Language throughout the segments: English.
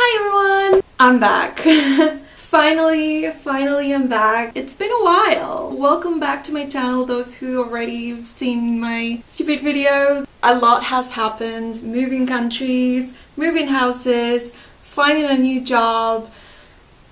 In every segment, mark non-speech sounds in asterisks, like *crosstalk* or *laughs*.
Hi everyone! I'm back. *laughs* finally, finally I'm back. It's been a while. Welcome back to my channel, those who already have seen my stupid videos. A lot has happened. Moving countries, moving houses, finding a new job.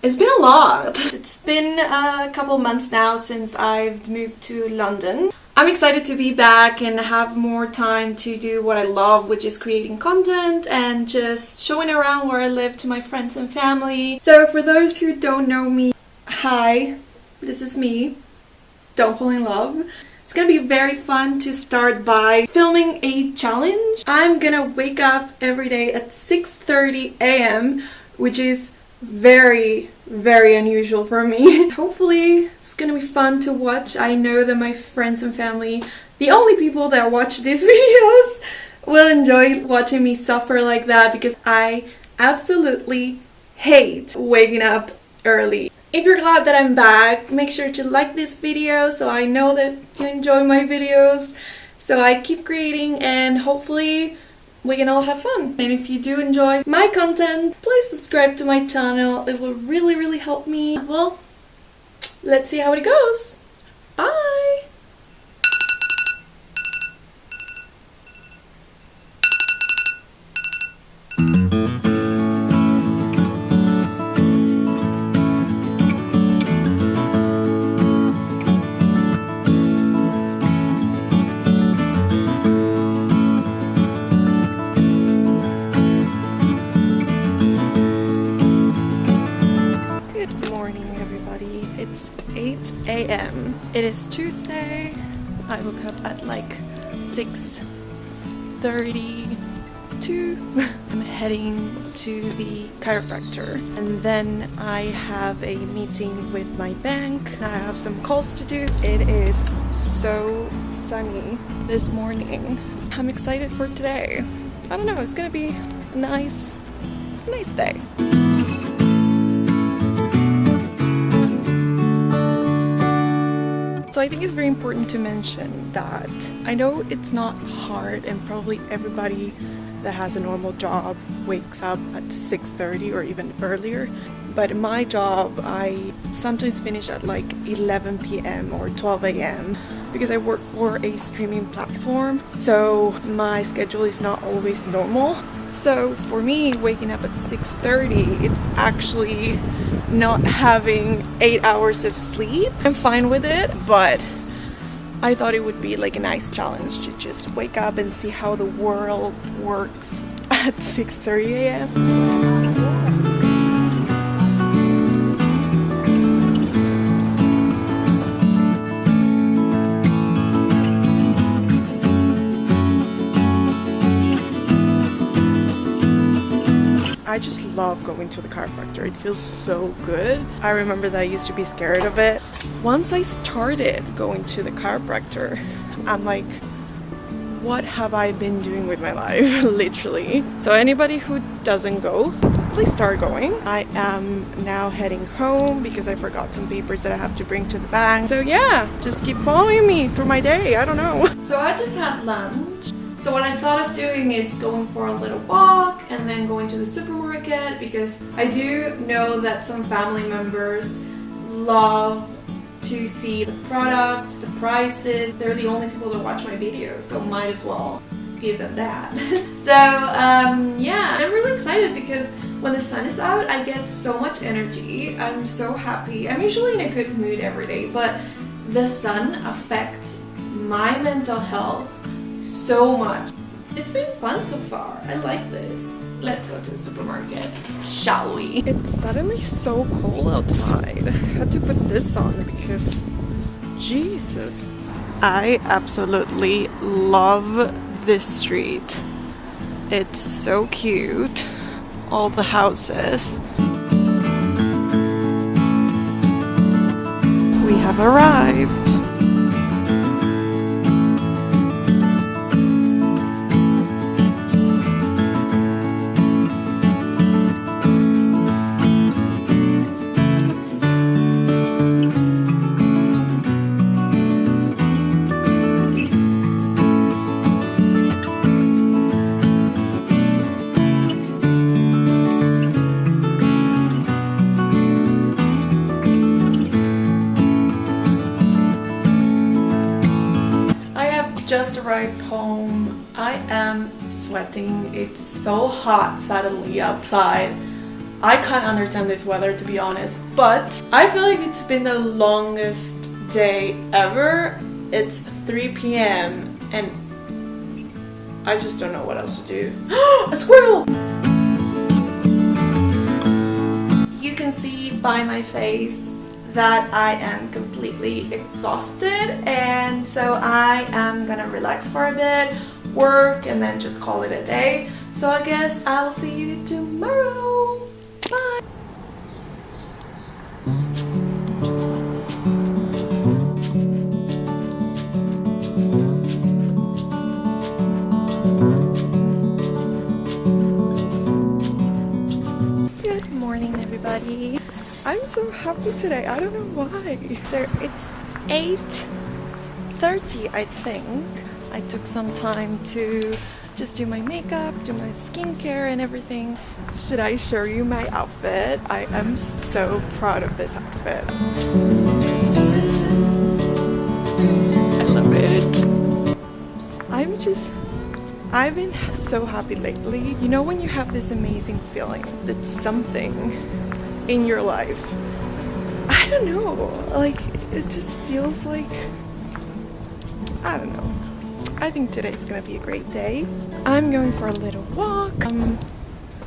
It's been a lot. It's been a couple months now since I've moved to London. I'm excited to be back and have more time to do what I love, which is creating content and just showing around where I live to my friends and family. So for those who don't know me, hi, this is me. Don't fall in love. It's gonna be very fun to start by filming a challenge. I'm gonna wake up every day at 6.30 a.m., which is very very unusual for me. *laughs* Hopefully it's gonna be fun to watch. I know that my friends and family, the only people that watch these *laughs* videos, will enjoy watching me suffer like that because I absolutely hate waking up early. If you're glad that I'm back, make sure to like this video so I know that you enjoy my videos. So I keep creating and hopefully we can all have fun. And if you do enjoy my content, please subscribe to my channel. It will really, really help me. Well, let's see how it goes. Bye! It is Tuesday. I woke up at like 6.32. *laughs* I'm heading to the chiropractor and then I have a meeting with my bank. I have some calls to do. It is so sunny this morning. I'm excited for today. I don't know, it's gonna be a nice, nice day. So I think it's very important to mention that I know it's not hard and probably everybody that has a normal job wakes up at 6.30 or even earlier. But my job, I sometimes finish at like 11 p.m. or 12 a.m. because I work for a streaming platform. So my schedule is not always normal. So for me, waking up at 6.30, it's actually not having eight hours of sleep. I'm fine with it, but I thought it would be like a nice challenge to just wake up and see how the world works *laughs* at 6.30 a.m. I just love going to the chiropractor. It feels so good. I remember that I used to be scared of it. Once I started going to the chiropractor, I'm like, what have I been doing with my life? *laughs* Literally. So anybody who doesn't go, please start going. I am now heading home because I forgot some papers that I have to bring to the bank. So yeah, just keep following me through my day. I don't know. So I just had lunch so what I thought of doing is going for a little walk and then going to the supermarket because I do know that some family members love to see the products, the prices. They're the only people that watch my videos, so might as well give them that. *laughs* so um, yeah, I'm really excited because when the sun is out, I get so much energy. I'm so happy. I'm usually in a good mood every day, but the sun affects my mental health so much. It's been fun so far. I like this. Let's go to the supermarket, shall we? It's suddenly so cold outside. I had to put this on because Jesus. I absolutely love this street. It's so cute. All the houses. We have arrived. So hot suddenly outside. I can't understand this weather to be honest, but I feel like it's been the longest day ever. It's 3 p.m. and I just don't know what else to do. *gasps* A squirrel! You can see by my face that I am completely exhausted and so I am gonna relax for a bit, work and then just call it a day. So I guess I'll see you tomorrow. Bye! Good morning everybody. I'm so happy today. I don't know why. So it's 8.30 I think. I took some time to just do my makeup, do my skincare and everything. Should I show you my outfit? I am so proud of this outfit. I love it. I'm just I've been so happy lately. You know when you have this amazing feeling that something in your life, I don't know, like it just feels like, I don't know. I think today's gonna be a great day. I'm going for a little walk. Um,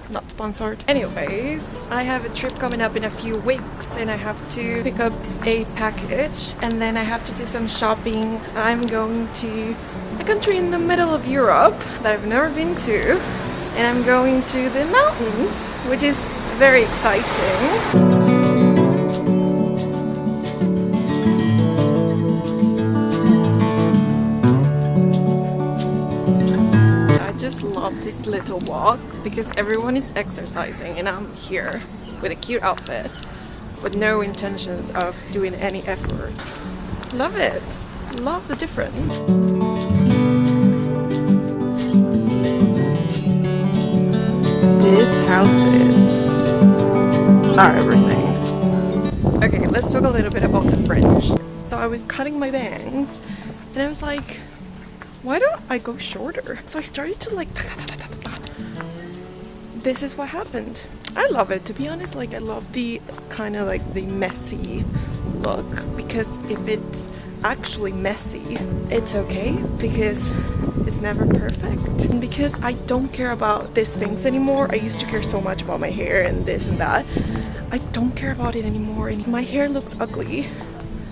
not sponsored. Anyways, I have a trip coming up in a few weeks and I have to pick up a package and then I have to do some shopping. I'm going to a country in the middle of Europe that I've never been to and I'm going to the mountains, which is very exciting. This little walk because everyone is exercising and I'm here with a cute outfit with no intentions of doing any effort. Love it. Love the difference. These houses are everything. Okay, let's talk a little bit about the fringe. So I was cutting my bangs and I was like, why don't I go shorter? So I started to like this is what happened. I love it. To be honest like I love the kind of like the messy look because if it's actually messy it's okay because it's never perfect. And because I don't care about these things anymore I used to care so much about my hair and this and that. I don't care about it anymore. And if my hair looks ugly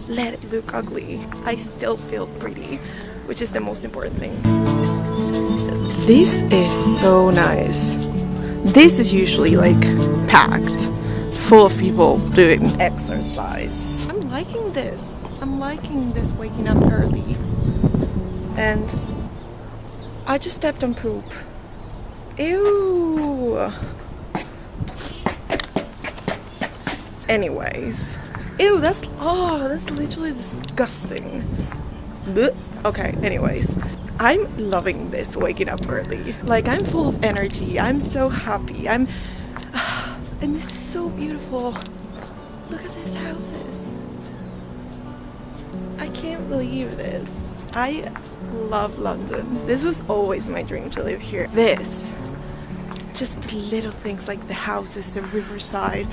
let it look ugly. I still feel pretty which is the most important thing. This is so nice. This is usually like packed full of people doing exercise. I'm liking this. I'm liking this waking up early. And I just stepped on poop. Ew. Anyways. Ew that's oh that's literally disgusting. Blech. Okay anyways I'm loving this waking up early like I'm full of energy I'm so happy I'm *sighs* and this is so beautiful look at these houses I can't believe this. I love London. This was always my dream to live here. This, just the little things like the houses, the riverside,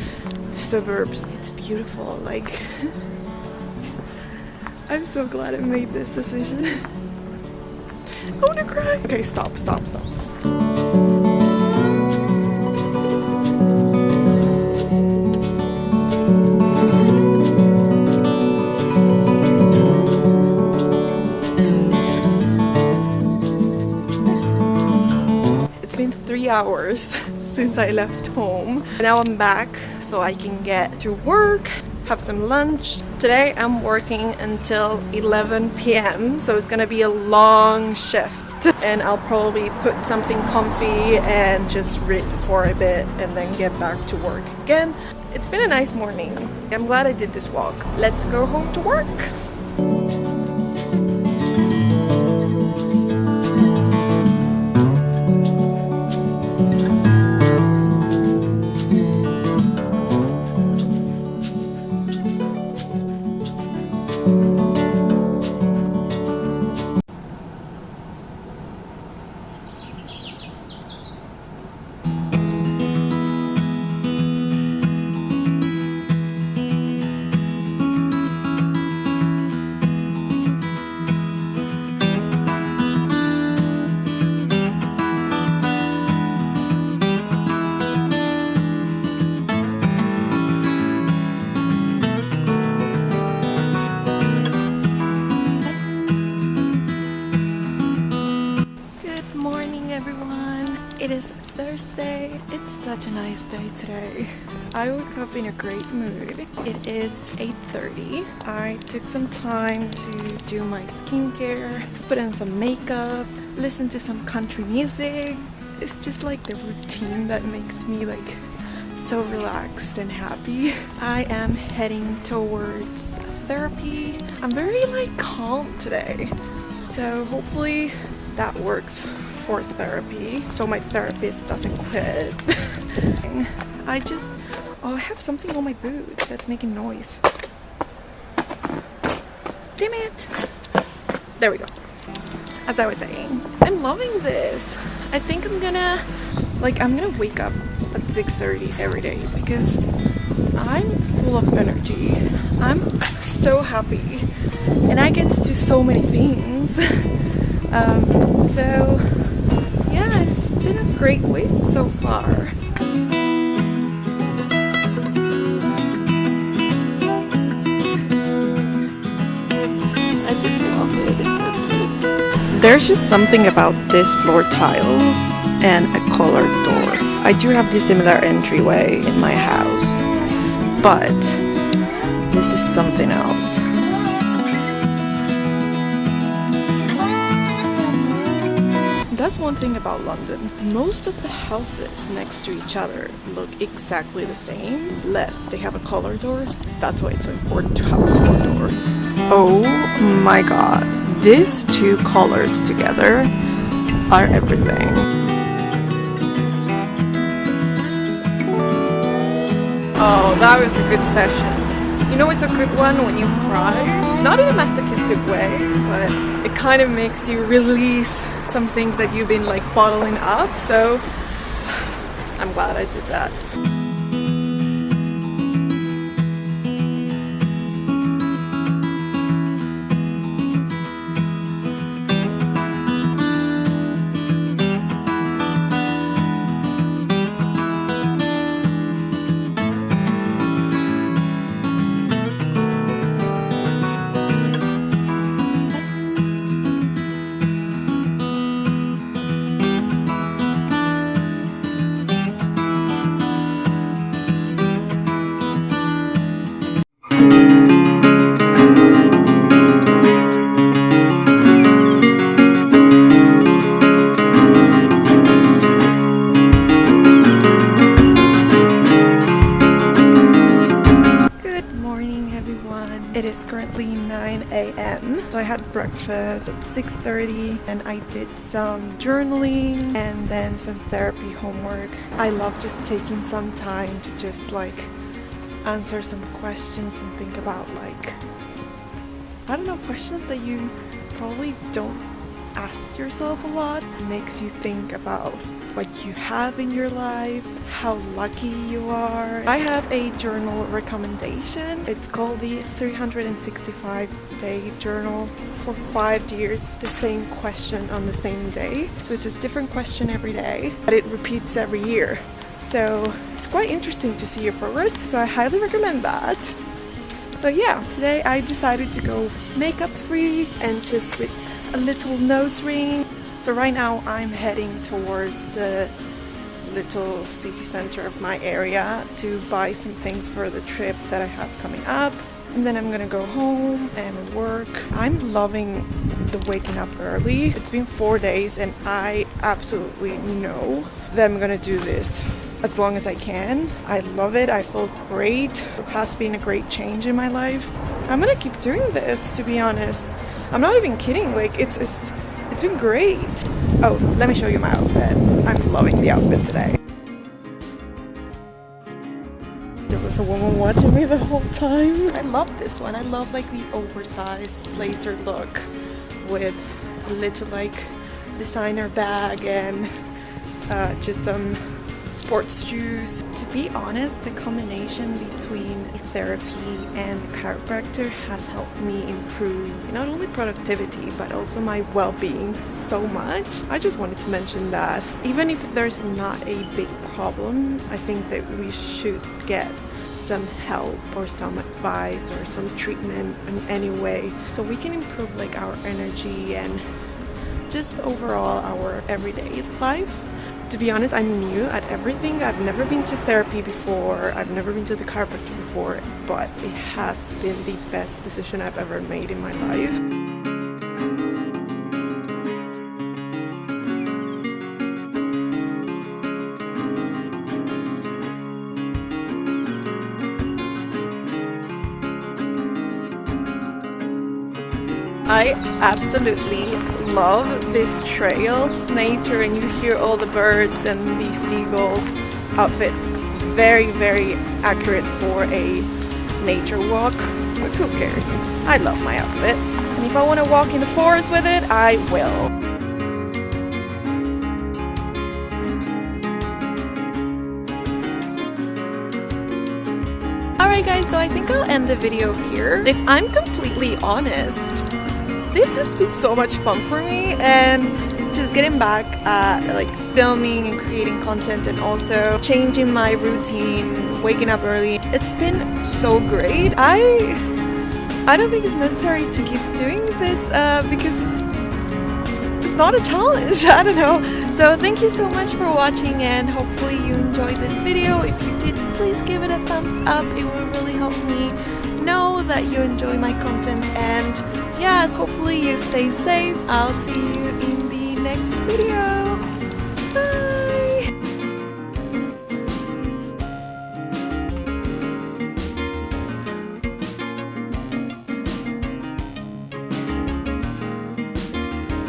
the suburbs. It's beautiful. Like, I'm so glad I made this decision. I wanna cry. Okay, stop, stop, stop. It's been three hours *laughs* since I left home. Now I'm back so I can get to work, have some lunch. Today I'm working until 11 p.m. so it's gonna be a long shift *laughs* and I'll probably put something comfy and just read for a bit and then get back to work again. It's been a nice morning. I'm glad I did this walk. Let's go home to work. I woke up in a great mood. It is 8.30. I took some time to do my skincare, put on some makeup, listen to some country music. It's just like the routine that makes me like so relaxed and happy. I am heading towards therapy. I'm very like calm today. So hopefully that works for therapy so my therapist doesn't quit. *laughs* I just, oh I have something on my boot that's making noise. Damn it! There we go. As I was saying, I'm loving this. I think I'm gonna, like I'm gonna wake up at 6.30 every day because I'm full of energy. I'm so happy and I get to do so many things. *laughs* um, so yeah, it's been a great week so far. There's just something about this floor tiles and a colored door. I do have the similar entryway in my house, but this is something else. That's one thing about London. Most of the houses next to each other look exactly the same, unless they have a color door. That's why it's so important to have a color door. Oh my god, these two colors together are everything. Oh, that was a good session. You know it's a good one when you cry? Not in a masochistic way, but it kind of makes you release some things that you've been like bottling up. So *sighs* I'm glad I did that. 9 a.m. So I had breakfast at 6.30 and I did some journaling and then some therapy homework. I love just taking some time to just like answer some questions and think about like I don't know questions that you probably don't ask yourself a lot makes you think about what you have in your life, how lucky you are. I have a journal recommendation. It's called the 365 day journal for five years, the same question on the same day. So it's a different question every day, but it repeats every year. So it's quite interesting to see your progress. So I highly recommend that. So yeah, today I decided to go makeup free and just with a little nose ring. So right now I'm heading towards the little city center of my area to buy some things for the trip that I have coming up. And then I'm gonna go home and work. I'm loving the waking up early. It's been four days and I absolutely know that I'm gonna do this as long as I can. I love it. I feel great. It has been a great change in my life. I'm gonna keep doing this to be honest. I'm not even kidding. Like it's it's it's been great. Oh, let me show you my outfit. I'm loving the outfit today. There was a woman watching me the whole time. I love this one. I love like the oversized blazer look with a little like designer bag and uh, just some sports shoes. To be honest, the combination between therapy and chiropractor has helped me improve not only productivity but also my well-being so much. I just wanted to mention that even if there's not a big problem, I think that we should get some help or some advice or some treatment in any way so we can improve like our energy and just overall our everyday life To be honest, I'm new at everything. I've never been to therapy before. I've never been to the chiropractor before, but it has been the best decision I've ever made in my life. I absolutely love this trail, nature, and you hear all the birds and the seagulls. Outfit very, very accurate for a nature walk, but who cares? I love my outfit, and if I want to walk in the forest with it, I will. Alright guys, so I think I'll end the video here. If I'm completely honest, this has been so much fun for me and just getting back at like filming and creating content and also changing my routine, waking up early. It's been so great. I I don't think it's necessary to keep doing this uh, because it's, it's not a challenge. *laughs* I don't know. So thank you so much for watching and hopefully you enjoyed this video. If you did, please give it a thumbs up. It will really help me know that you enjoy my content and yes, hopefully you stay safe. I'll see you in the next video.